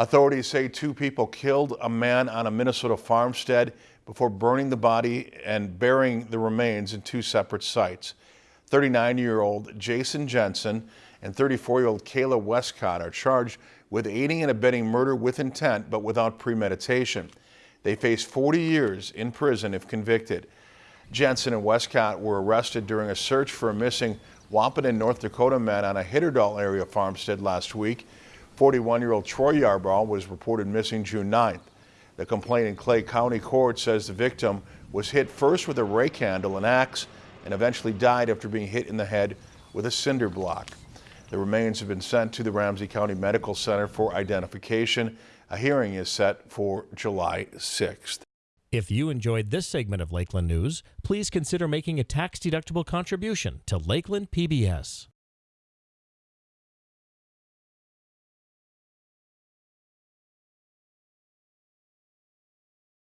Authorities say two people killed a man on a Minnesota farmstead before burning the body and burying the remains in two separate sites. 39-year-old Jason Jensen and 34-year-old Kayla Westcott are charged with aiding and abetting murder with intent but without premeditation. They face 40 years in prison if convicted. Jensen and Westcott were arrested during a search for a missing Wahpeton, North Dakota man on a Hitterdal area farmstead last week. 41-year-old Troy Yarbrough was reported missing June 9th. The complaint in Clay County Court says the victim was hit first with a rake handle and axe and eventually died after being hit in the head with a cinder block. The remains have been sent to the Ramsey County Medical Center for identification. A hearing is set for July 6th. If you enjoyed this segment of Lakeland News, please consider making a tax-deductible contribution to Lakeland PBS.